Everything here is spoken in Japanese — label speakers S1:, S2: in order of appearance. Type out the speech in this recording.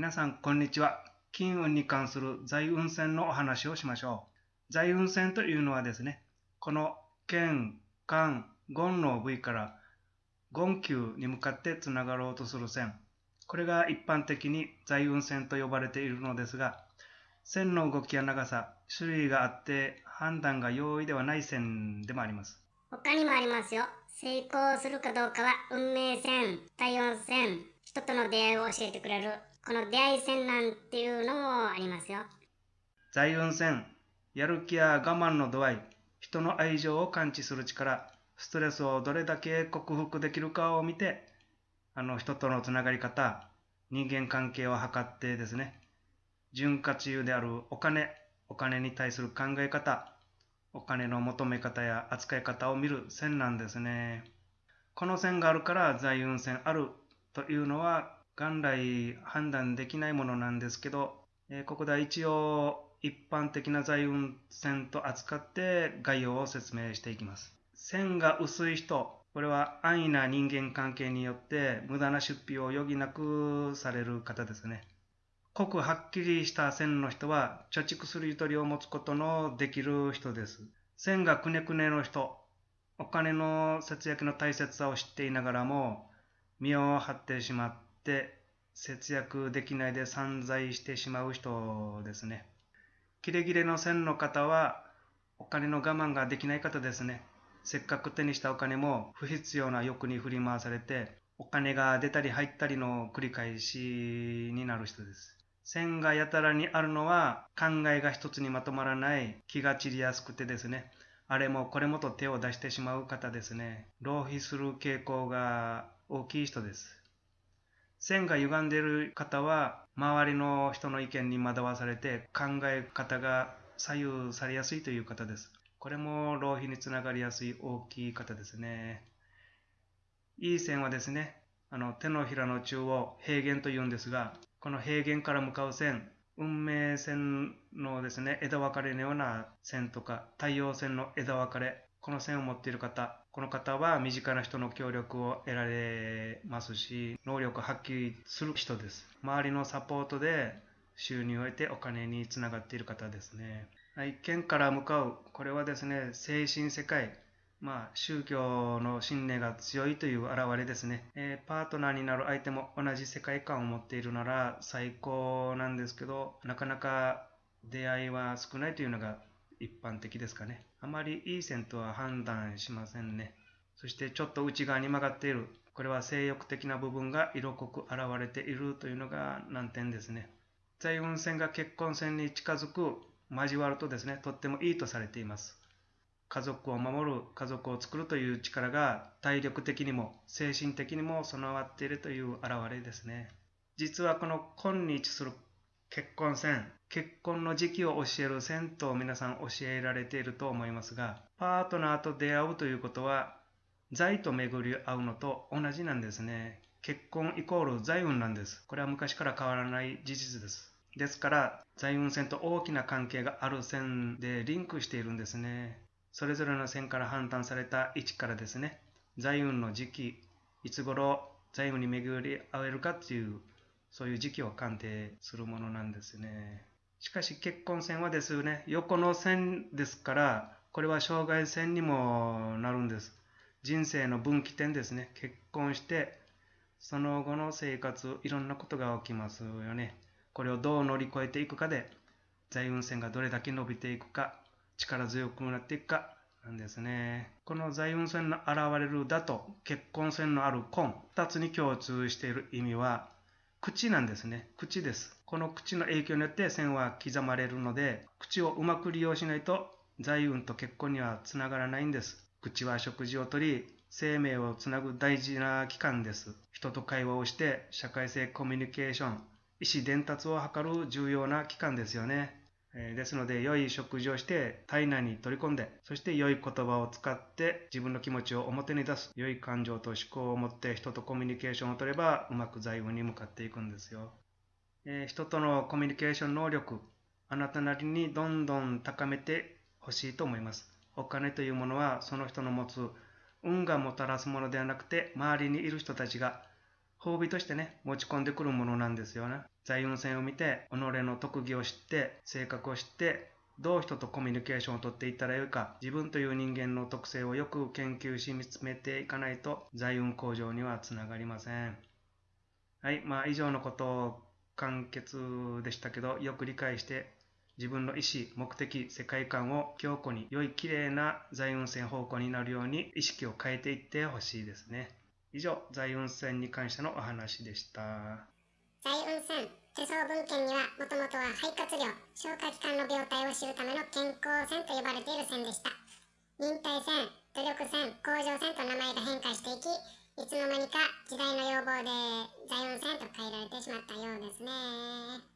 S1: 皆さん、こんにちは。金運に関する財運線のお話をしましょう。財運線というのはですね、この剣、漢、言の部位から言球に向かってつながろうとする線。これが一般的に財運線と呼ばれているのですが、線の動きや長さ、種類があって判断が容易ではない線でもあります。
S2: 他にもありますよ。成功するかどうかは運命線、体温線、人との出会いを教えてくれる、この出会い線なんていうのもありますよ。
S1: 財運線、やる気や我慢の度合い、人の愛情を感知する力、ストレスをどれだけ克服できるかを見て、あの人とのつながり方、人間関係を測ってですね、潤滑油であるお金、お金に対する考え方、お金の求め方や扱い方を見る線なんですね。この線があるから財運線あるというのは元来判断できないものなんですけど、えここでは一応一般的な財運線と扱って概要を説明していきます。線が薄い人、これは安易な人間関係によって無駄な出費を余儀なくされる方ですね。濃くはっきりした線の人は貯蓄するゆとりを持つことのできる人です。線がくねくねの人、お金の節約の大切さを知っていながらも身を張ってしまって節約できないで散財してしまう人ですね。キレキレの線の方はお金の我慢ができない方ですね。せっかく手にしたお金も不必要な欲に振り回されて、お金が出たり入ったりの繰り返しになる人です。線がやたらにあるのは考えが一つにまとまらない気が散りやすくてですね。あれもこれもと手を出してしまう方ですね。浪費する傾向が大きい人です。線が歪んでいる方は周りの人の意見に惑わされて考え方が左右されやすいという方です。これも浪費につながりやすい大きい方ですね。いい線はですね、あの手のひらの中央、平原というんですが、この平原から向かう線、運命線のですね、枝分かれのような線とか、太陽線の枝分かれ、この線を持っている方、この方は身近な人の協力を得られますし、能力を発揮する人です。周りのサポートで収入を得てお金につながっている方ですね。一見から向かう、これはですね、精神世界、まあ、宗教の信念が強いという表れですね、えー、パートナーになる相手も同じ世界観を持っているなら最高なんですけど、なかなか出会いは少ないというのが一般的ですかね。あまりいい線とは判断しませんね。そしてちょっと内側に曲がっている。これは性欲的な部分が色濃く現れているというのが難点ですね。財運線が結婚線に近づく交わるとですね、とってもいいとされています。家族を守る、家族を作るという力が体力的にも精神的にも備わっているという現れですね。実はこの今に位置する結婚線、結婚の時期を教える線と皆さん教えられていると思いますが、パートナーと出会うということは、財と巡り合うのと同じなんですね。結婚イコール財運なんです。これは昔から変わらない事実です。ですから、財運線と大きな関係がある線でリンクしているんですね。それぞれの線から判断された位置からですね、財運の時期、いつ頃財運に巡り合えるかっていう、そういう時期を鑑定するものなんですね。しかし結婚線はですね、横の線ですから、これは障害線にもなるんです。人生の分岐点ですね。結婚して、その後の生活、いろんなことが起きますよね。これをどう乗り越えていくかで、財運線がどれだけ伸びていくか、力強くなっていくか、なんですね。この財運線の現れるだと結婚線のある根、二つに共通している意味は、口なんですね。口です。この口の影響によって線は刻まれるので、口をうまく利用しないと財運と結婚にはつながらないんです。口は食事をとり、生命をつなぐ大事な器官です。人と会話をして社会性コミュニケーション、意思伝達を図る重要な器官ですよね。えですので、良い食事をして体内に取り込んで、そして良い言葉を使って自分の気持ちを表に出す、良い感情と思考を持って人とコミュニケーションを取れば、うまく財運に向かっていくんですよ。え人とのコミュニケーション能力、あなたなりにどんどん高めてほしいと思います。お金というものはその人の持つ運がもたらすものではなくて、周りにいる人たちが褒美としてね、持ち込んでくるものなんですよね。財運線を見て己の特技を知って性格を知ってどう人とコミュニケーションをとっていったらよいか自分という人間の特性をよく研究し見つめていかないと財運向上にはつながりません。はいまあ以上のことを簡潔でしたけどよく理解して自分の意思目的世界観を強固に良い綺麗な財運線方向になるように意識を変えていってほしいですね。以上財運線に関してのお話でした。
S2: 財運線手相文献にはもともとは肺活量消化器官の病態を知るための健康線と呼ばれている線でした。忍耐線努力線向上線と名前が変化していきいつの間にか時代の要望で財運線と変えられてしまったようですね。